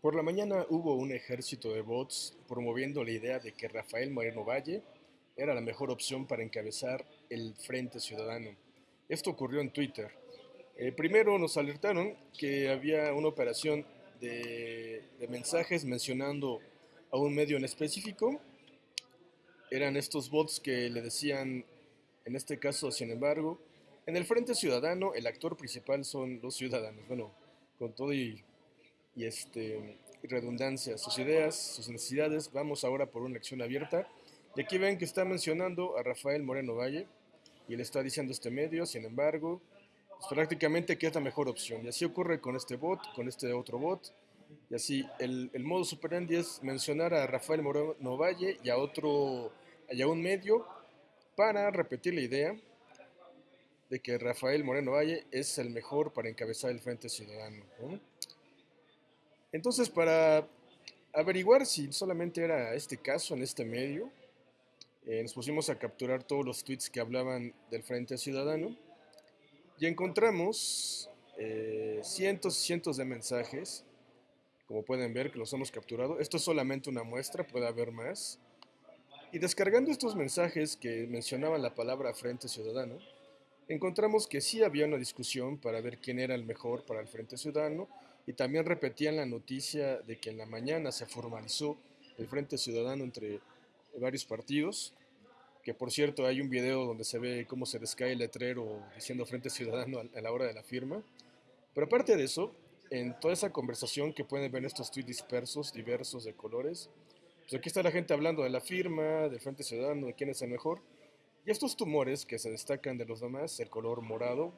Por la mañana hubo un ejército de bots promoviendo la idea de que Rafael Moreno Valle era la mejor opción para encabezar el Frente Ciudadano. Esto ocurrió en Twitter. Eh, primero nos alertaron que había una operación de, de mensajes mencionando a un medio en específico. Eran estos bots que le decían, en este caso, sin embargo, en el Frente Ciudadano el actor principal son los ciudadanos. Bueno, con todo y y este, redundancia, sus ideas, sus necesidades. Vamos ahora por una acción abierta. Y aquí ven que está mencionando a Rafael Moreno Valle y le está diciendo este medio, sin embargo, pues prácticamente que es la mejor opción. Y así ocurre con este bot, con este otro bot. Y así, el, el modo superandi es mencionar a Rafael Moreno Valle y a otro, y a un medio para repetir la idea de que Rafael Moreno Valle es el mejor para encabezar el Frente Ciudadano. Entonces, para averiguar si solamente era este caso en este medio, eh, nos pusimos a capturar todos los tweets que hablaban del Frente Ciudadano y encontramos eh, cientos y cientos de mensajes, como pueden ver que los hemos capturado. Esto es solamente una muestra, puede haber más. Y descargando estos mensajes que mencionaban la palabra Frente Ciudadano, encontramos que sí había una discusión para ver quién era el mejor para el Frente Ciudadano y también repetían la noticia de que en la mañana se formalizó el Frente Ciudadano entre varios partidos, que por cierto hay un video donde se ve cómo se descae el letrero diciendo Frente Ciudadano a la hora de la firma. Pero aparte de eso, en toda esa conversación que pueden ver estos tweets dispersos, diversos de colores, pues aquí está la gente hablando de la firma, del Frente Ciudadano, de quién es el mejor. Y estos tumores que se destacan de los demás, el color morado,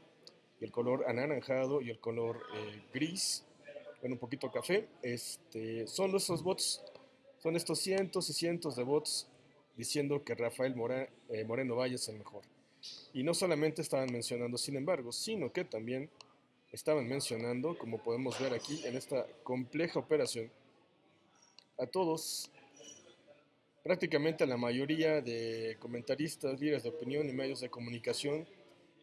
el color anaranjado y el color eh, gris, bueno, un poquito café, este, son nuestros bots, son estos cientos y cientos de bots diciendo que Rafael eh, Moreno Valle es el mejor. Y no solamente estaban mencionando, sin embargo, sino que también estaban mencionando, como podemos ver aquí en esta compleja operación, a todos, prácticamente a la mayoría de comentaristas, líderes de opinión y medios de comunicación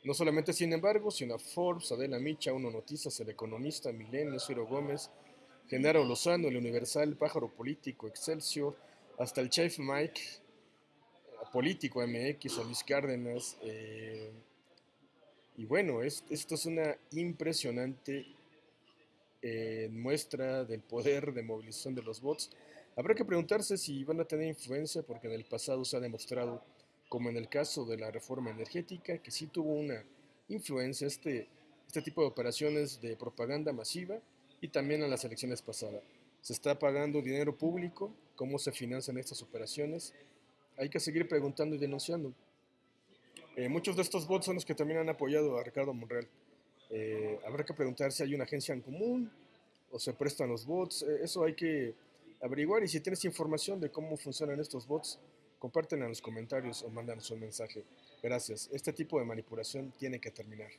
no solamente, sin embargo, sino a Forbes, Adela Micha, Uno Noticias, El Economista, Milenio, Ciro Gómez, Genaro Lozano, El Universal, Pájaro Político, Excelsior, hasta el Chef Mike, Político MX, Luis Cárdenas. Eh, y bueno, esto es una impresionante eh, muestra del poder de movilización de los bots. Habrá que preguntarse si van a tener influencia porque en el pasado se ha demostrado como en el caso de la reforma energética, que sí tuvo una influencia este, este tipo de operaciones de propaganda masiva y también en las elecciones pasadas. Se está pagando dinero público, cómo se financian estas operaciones. Hay que seguir preguntando y denunciando. Eh, muchos de estos bots son los que también han apoyado a Ricardo Monreal. Eh, habrá que preguntar si hay una agencia en común o se prestan los bots. Eh, eso hay que averiguar y si tienes información de cómo funcionan estos bots, Compártenla en los comentarios o mándanos un mensaje. Gracias. Este tipo de manipulación tiene que terminar.